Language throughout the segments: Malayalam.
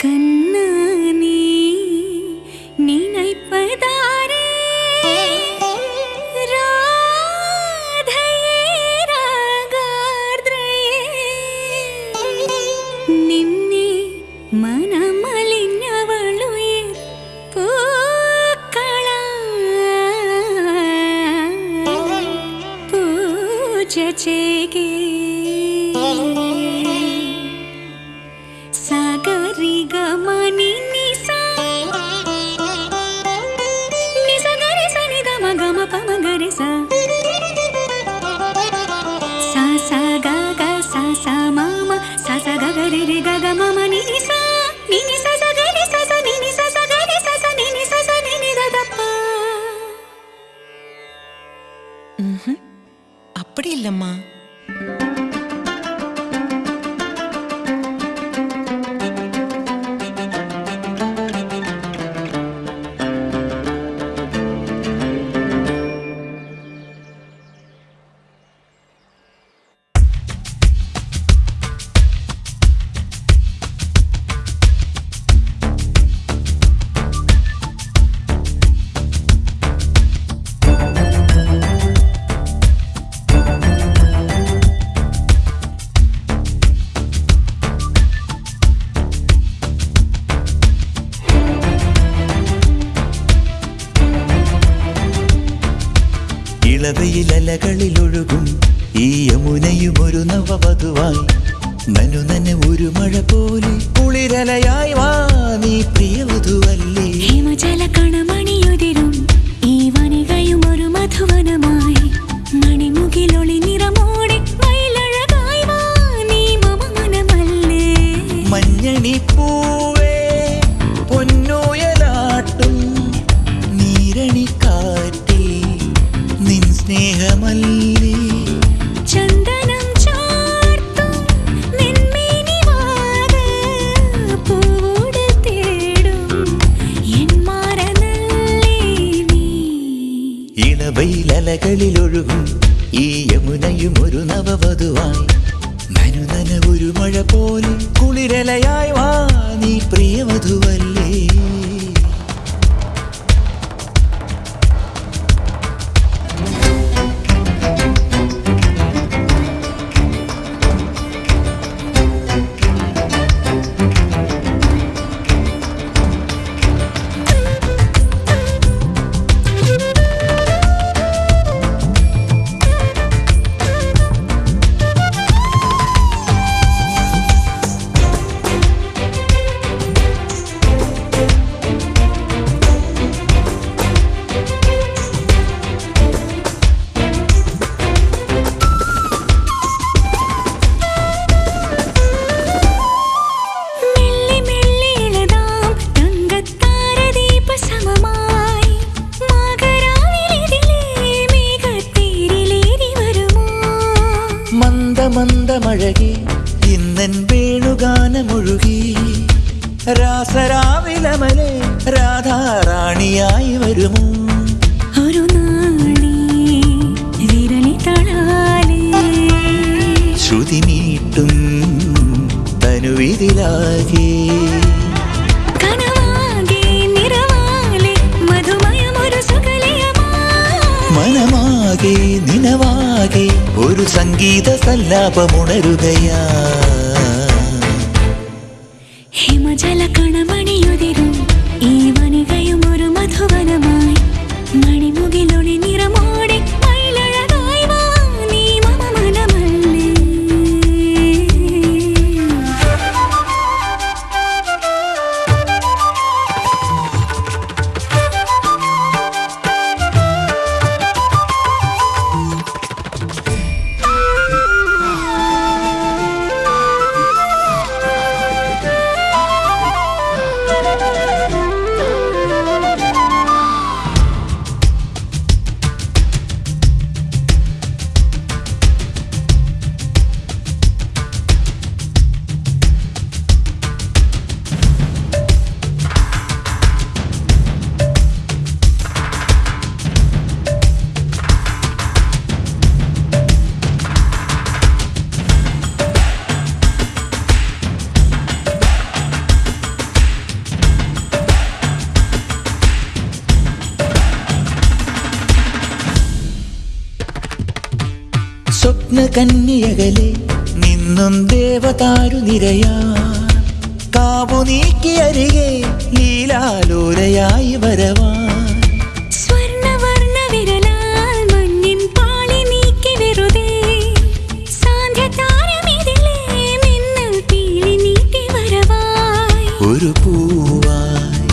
கண்ணு நீ நினைப்பதாரே ராதையே ராகார்திரையே நின்னே மனமலிஞ்சவளுயிர் பூக்கள பூஜ செய்கே அப்படி இல்லம்மா. ഇളവയിലലകളിലൊഴുകും ഈ യമുനയും ഒരു നവവധുവായി. നനു ഒരു മഴ പോലെ കുളിരലയായി വാ നീ പ്രിയവധുവല്ലേ. ഹിമജല കണമണിയുതിരും ഈ വനികയും ഒരു മധുവനമായി. ഇളവയിലലകളിലൊഴുകും ഈ യമുനയും ഒരു നവവധുവായി. മനുനന ഒരു മഴ പോലെ കുളിരലയായി വാ നീ പ്രിയവധുവല്ലേ വേണുഗാനമൊഴുകി രാസരാവിലമലെ രാധാറാണിയായി വരുമോ? ഒരു ശ്രുതി നീട്ടും തനുവിതിലാകെ മനമാകെ നിനവാകെ ഒരു സംഗീത സല്ലാപമുണരുകയാ ഹിമജല കണമണിയുതിരും സ്വപ്ന കന്യകലെ നിന്നും ദേവതാരു നിരയാ. കാവു നീക്കി അരികെ ലീലാലോലയായി വരവാ. ഒരു പൂവായി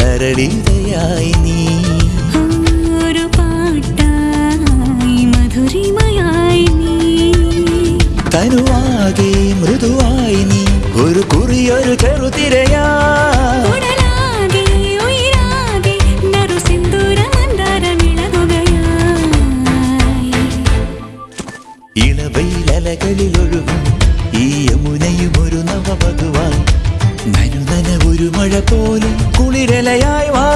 മഞ്ഞിൻ തനുവാകെ മൃദുവായി നീ ഒരു കുറിയൊരു ചെറുതിരയാ മന്ദാരമിളകുകയായി ഇളവയിലലകളിലൊഴുകും ഈ യമുനയും ഒരു നവവധുവായി നനുനന ഒരു മഴ പോലെ കുളിരലയായി വാ